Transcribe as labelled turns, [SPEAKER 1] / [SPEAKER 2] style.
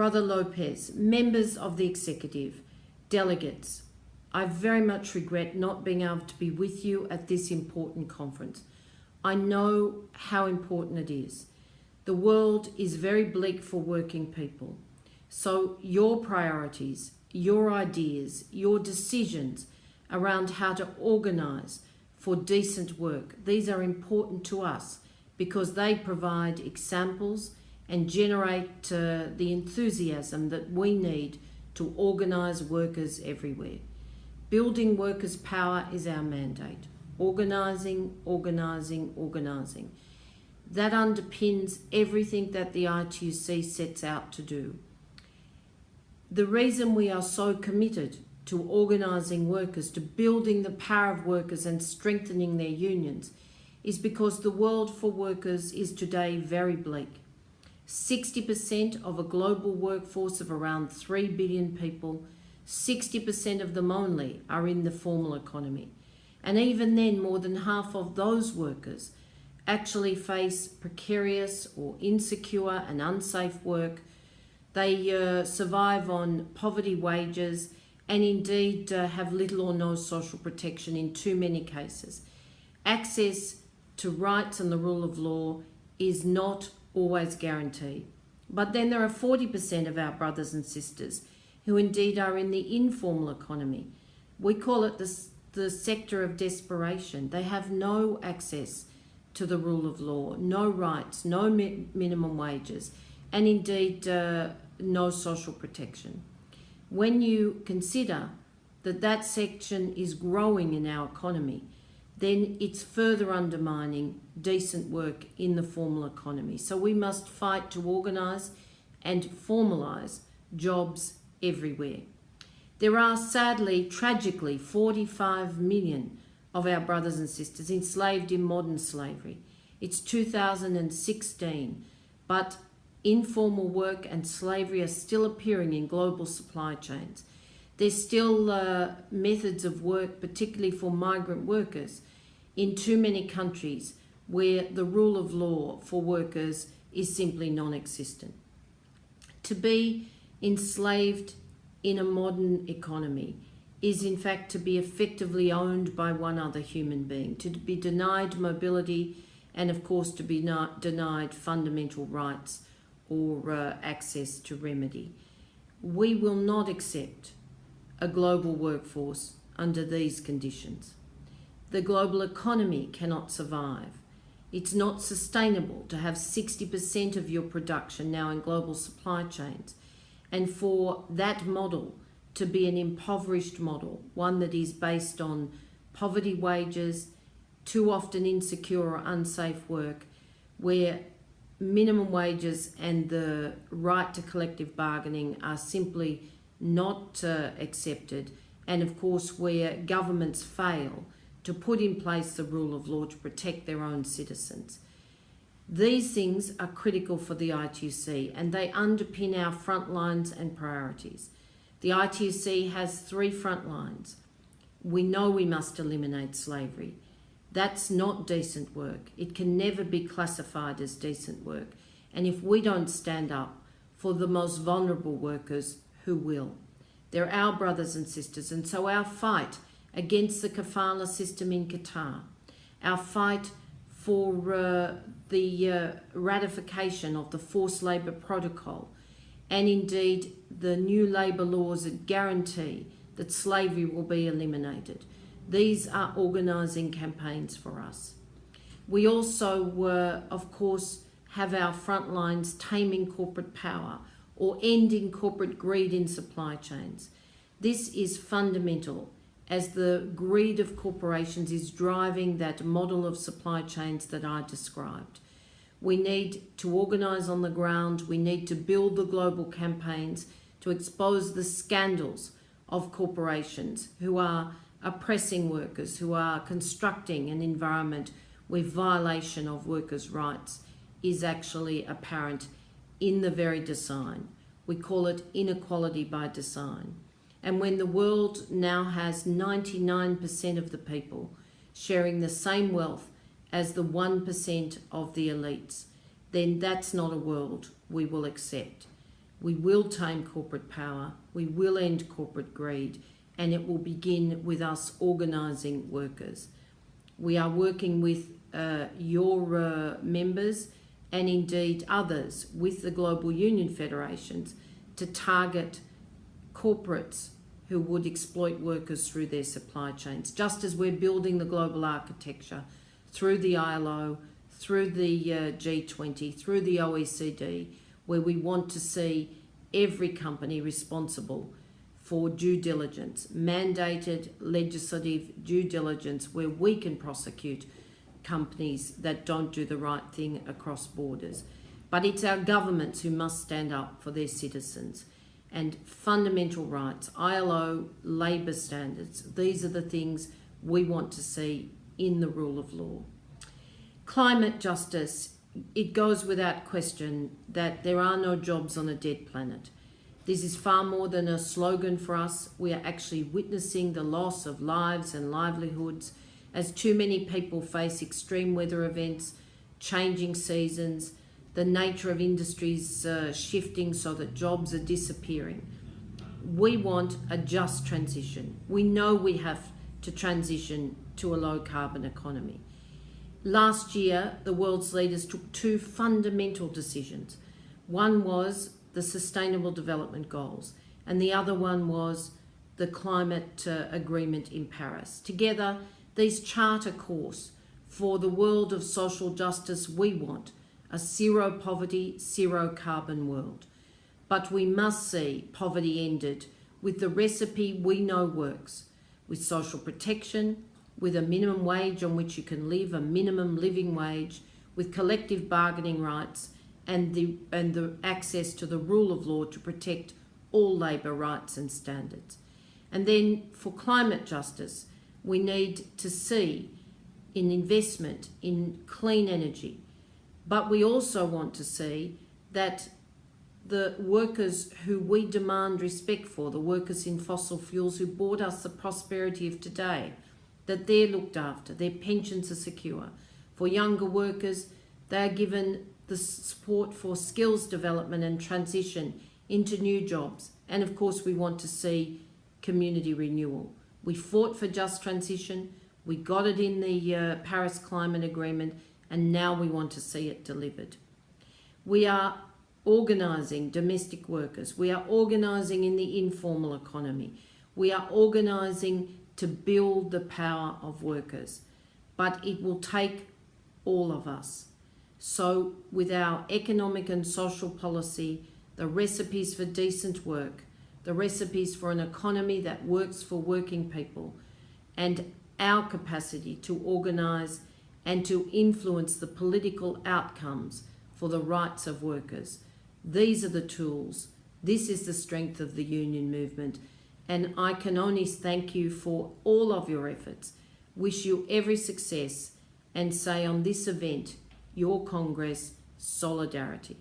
[SPEAKER 1] Brother Lopez, members of the executive, delegates, I very much regret not being able to be with you at this important conference. I know how important it is. The world is very bleak for working people. So your priorities, your ideas, your decisions around how to organise for decent work, these are important to us because they provide examples and generate uh, the enthusiasm that we need to organise workers everywhere. Building workers' power is our mandate. Organising, organising, organising. That underpins everything that the ITUC sets out to do. The reason we are so committed to organising workers, to building the power of workers and strengthening their unions, is because the world for workers is today very bleak. 60% of a global workforce of around 3 billion people, 60% of them only are in the formal economy. And even then, more than half of those workers actually face precarious or insecure and unsafe work. They uh, survive on poverty wages and indeed uh, have little or no social protection in too many cases. Access to rights and the rule of law is not always guaranteed. But then there are 40% of our brothers and sisters who indeed are in the informal economy. We call it the, the sector of desperation. They have no access to the rule of law, no rights, no mi minimum wages, and indeed uh, no social protection. When you consider that that section is growing in our economy, then it's further undermining decent work in the formal economy. So we must fight to organise and formalise jobs everywhere. There are sadly, tragically, 45 million of our brothers and sisters enslaved in modern slavery. It's 2016, but informal work and slavery are still appearing in global supply chains. There's still uh, methods of work, particularly for migrant workers, in too many countries where the rule of law for workers is simply non-existent. To be enslaved in a modern economy is in fact to be effectively owned by one other human being, to be denied mobility and of course to be denied fundamental rights or uh, access to remedy. We will not accept a global workforce under these conditions. The global economy cannot survive. It's not sustainable to have 60% of your production now in global supply chains and for that model to be an impoverished model, one that is based on poverty wages, too often insecure or unsafe work, where minimum wages and the right to collective bargaining are simply not uh, accepted, and of course where governments fail to put in place the rule of law to protect their own citizens. These things are critical for the ITUC and they underpin our front lines and priorities. The ITUC has three front lines. We know we must eliminate slavery. That's not decent work. It can never be classified as decent work. And if we don't stand up for the most vulnerable workers, who will? They're our brothers and sisters. And so our fight against the kafala system in Qatar, our fight for uh, the uh, ratification of the forced labour protocol, and indeed the new labour laws that guarantee that slavery will be eliminated. These are organising campaigns for us. We also, uh, of course, have our front lines taming corporate power or ending corporate greed in supply chains. This is fundamental as the greed of corporations is driving that model of supply chains that I described. We need to organise on the ground, we need to build the global campaigns to expose the scandals of corporations who are oppressing workers, who are constructing an environment where violation of workers' rights is actually apparent in the very design. We call it inequality by design. And when the world now has 99% of the people sharing the same wealth as the 1% of the elites, then that's not a world we will accept. We will tame corporate power, we will end corporate greed, and it will begin with us organising workers. We are working with uh, your uh, members and indeed others with the global union federations to target corporates who would exploit workers through their supply chains, just as we're building the global architecture through the ILO, through the uh, G20, through the OECD, where we want to see every company responsible for due diligence, mandated legislative due diligence where we can prosecute companies that don't do the right thing across borders. But it's our governments who must stand up for their citizens. And fundamental rights, ILO, labour standards, these are the things we want to see in the rule of law. Climate justice, it goes without question that there are no jobs on a dead planet. This is far more than a slogan for us. We are actually witnessing the loss of lives and livelihoods as too many people face extreme weather events, changing seasons, the nature of industries uh, shifting so that jobs are disappearing. We want a just transition. We know we have to transition to a low carbon economy. Last year, the world's leaders took two fundamental decisions. One was the Sustainable Development Goals, and the other one was the climate uh, agreement in Paris. Together, these chart a course for the world of social justice we want, a zero poverty, zero carbon world. But we must see poverty ended with the recipe we know works, with social protection, with a minimum wage on which you can live, a minimum living wage, with collective bargaining rights and the, and the access to the rule of law to protect all labour rights and standards. And then for climate justice, we need to see in investment in clean energy. But we also want to see that the workers who we demand respect for, the workers in fossil fuels who brought us the prosperity of today, that they're looked after, their pensions are secure. For younger workers, they are given the support for skills development and transition into new jobs. And of course, we want to see community renewal. We fought for just transition, we got it in the uh, Paris Climate Agreement, and now we want to see it delivered. We are organising domestic workers, we are organising in the informal economy, we are organising to build the power of workers, but it will take all of us. So with our economic and social policy, the recipes for decent work, the recipes for an economy that works for working people, and our capacity to organise and to influence the political outcomes for the rights of workers. These are the tools. This is the strength of the union movement. And I can only thank you for all of your efforts, wish you every success, and say on this event, your Congress, solidarity.